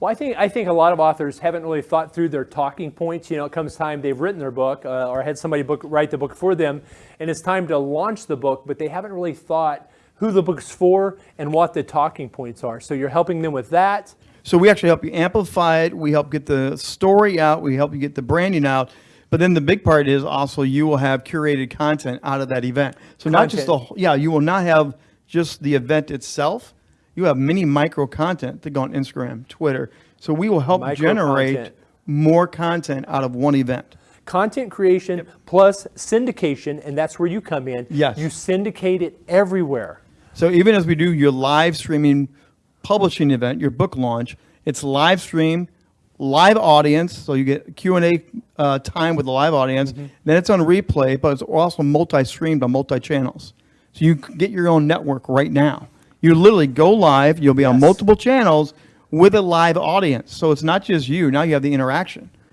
Well, I think, I think a lot of authors haven't really thought through their talking points. You know, it comes time they've written their book uh, or had somebody book, write the book for them, and it's time to launch the book, but they haven't really thought who the book's for and what the talking points are. So you're helping them with that. So we actually help you amplify it. We help get the story out. We help you get the branding out. But then the big part is also you will have curated content out of that event. So not just the, Content. yeah, you will not have just the event itself. You have many micro content that go on Instagram, Twitter. So we will help Micro generate content. more content out of one event. Content creation plus syndication, and that's where you come in. Yes. You syndicate it everywhere. So even as we do your live streaming publishing event, your book launch, it's live stream, live audience. So you get Q and A uh, time with the live audience. Mm-hmm. Then it's on replay, but it's also multi-streamed on multi-channels. So you get your own network right now. You literally go live. You'll be on Yes. multiple channels with a live audience. So it's not just you. Now you have the interaction.